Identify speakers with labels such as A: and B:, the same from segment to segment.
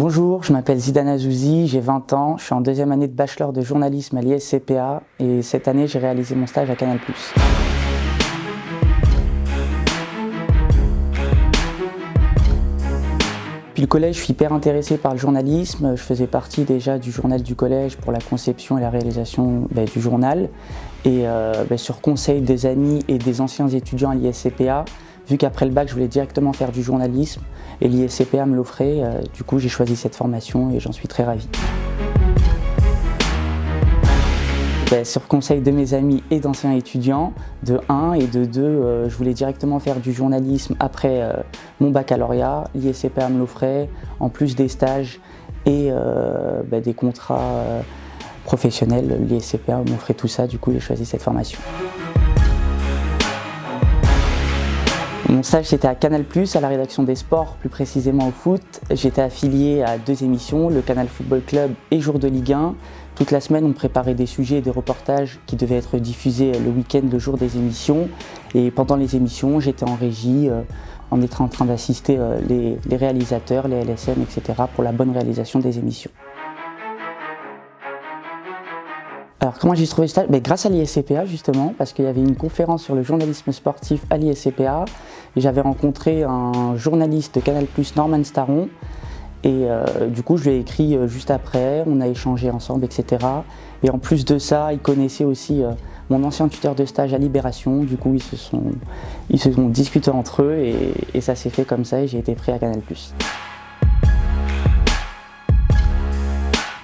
A: Bonjour, je m'appelle Zidane Azouzi, j'ai 20 ans, je suis en deuxième année de bachelor de journalisme à l'ISCPA et cette année j'ai réalisé mon stage à Canal+. Depuis le collège, je suis hyper intéressé par le journalisme. Je faisais partie déjà du journal du collège pour la conception et la réalisation ben, du journal. Et euh, ben, sur conseil des amis et des anciens étudiants à l'ISCPA, Vu qu'après le bac, je voulais directement faire du journalisme et l'ISCPA me l'offrait, euh, du coup j'ai choisi cette formation et j'en suis très ravi. Ben, sur conseil de mes amis et d'anciens étudiants, de 1 et de 2, euh, je voulais directement faire du journalisme après euh, mon baccalauréat. L'ISCPA me l'offrait, en plus des stages et ben, des contrats professionnels. L'ISCPA m'offrait tout ça, du coup j'ai choisi cette formation. Mon stage c'était à Canal+, à la rédaction des sports, plus précisément au foot. J'étais affilié à deux émissions, le Canal Football Club et Jour de Ligue 1. Toute la semaine, on préparait des sujets et des reportages qui devaient être diffusés le week-end, le jour des émissions. Et pendant les émissions, j'étais en régie, euh, en étant en train d'assister euh, les, les réalisateurs, les LSM, etc. pour la bonne réalisation des émissions. Alors comment j'ai trouvé ce stage ben, Grâce à l'ISCPA justement, parce qu'il y avait une conférence sur le journalisme sportif à l'ISCPA. J'avais rencontré un journaliste de Canal+, Norman Staron, et euh, du coup je lui ai écrit euh, juste après, on a échangé ensemble, etc. Et en plus de ça, il connaissait aussi euh, mon ancien tuteur de stage à Libération, du coup ils se sont, ils se sont discutés entre eux et, et ça s'est fait comme ça et j'ai été pris à Canal+.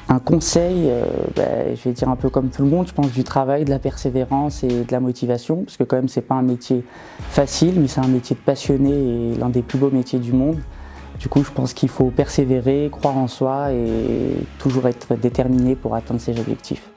A: Un conseil, euh, ben, je vais dire un peu comme tout le monde, je pense du travail, de la persévérance et de la motivation, parce que quand même c'est pas un métier facile, mais c'est un métier de passionné et l'un des plus beaux métiers du monde. Du coup, je pense qu'il faut persévérer, croire en soi et toujours être déterminé pour atteindre ses objectifs.